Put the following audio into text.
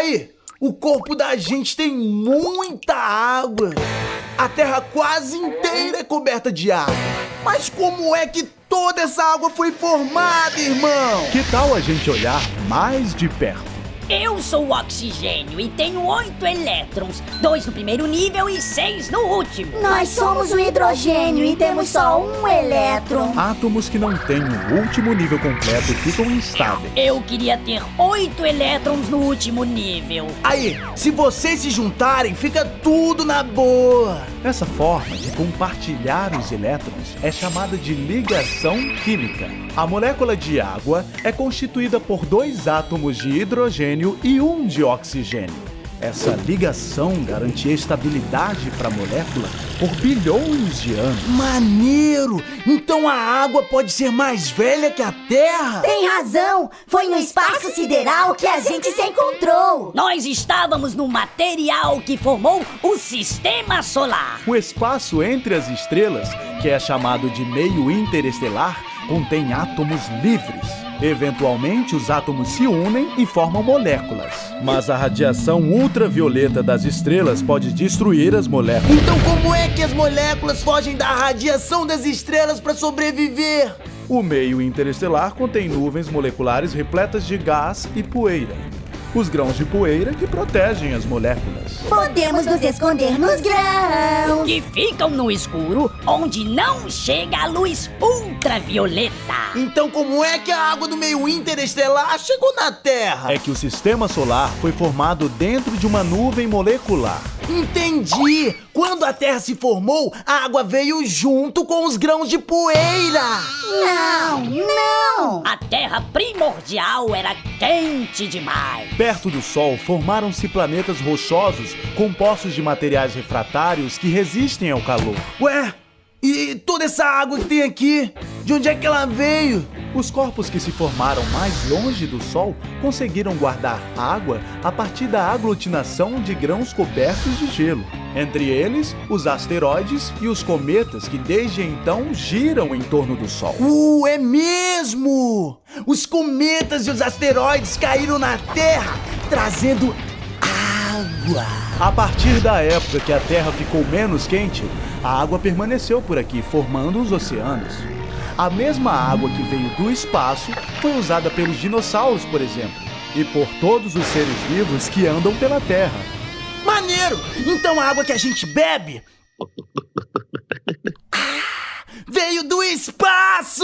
Aí, o corpo da gente tem muita água. A Terra quase inteira é coberta de água. Mas como é que toda essa água foi formada, irmão? Que tal a gente olhar mais de perto? Eu sou o oxigênio e tenho oito elétrons, dois no primeiro nível e seis no último. Nós somos o hidrogênio e temos só um elétron. Átomos que não têm o último nível completo ficam instáveis. Eu queria ter oito elétrons no último nível. Aí, se vocês se juntarem, fica tudo na boa. Essa forma de compartilhar os elétrons é chamada de ligação química. A molécula de água é constituída por dois átomos de hidrogênio e um de oxigênio. Essa ligação garantia estabilidade para a molécula por bilhões de anos. Maneiro! Então a água pode ser mais velha que a Terra? Tem razão! Foi no espaço sideral que a gente se encontrou! Nós estávamos no material que formou o Sistema Solar. O espaço entre as estrelas, que é chamado de meio interestelar, contém átomos livres. Eventualmente, os átomos se unem e formam moléculas. Mas a radiação ultravioleta das estrelas pode destruir as moléculas. Então como é que as moléculas fogem da radiação das estrelas para sobreviver? O meio interestelar contém nuvens moleculares repletas de gás e poeira os grãos de poeira que protegem as moléculas. Podemos nos esconder nos grãos. Que ficam no escuro, onde não chega a luz ultravioleta. Então como é que a água do meio interestelar chegou na Terra? É que o sistema solar foi formado dentro de uma nuvem molecular. Entendi! Quando a Terra se formou, a água veio junto com os grãos de poeira! Não, não! A Terra primordial era quente demais. Perto do Sol, formaram-se planetas rochosos compostos de materiais refratários que resistem ao calor. Ué, e toda essa água que tem aqui, de onde é que ela veio? Os corpos que se formaram mais longe do Sol conseguiram guardar água a partir da aglutinação de grãos cobertos de gelo. Entre eles, os asteroides e os cometas que desde então giram em torno do Sol. Uh, é mesmo! Os cometas e os asteroides caíram na Terra, trazendo água. A partir da época que a Terra ficou menos quente, a água permaneceu por aqui, formando os oceanos. A mesma água que veio do espaço foi usada pelos dinossauros, por exemplo, e por todos os seres vivos que andam pela Terra. Maneiro! Então a água que a gente bebe ah, veio do espaço!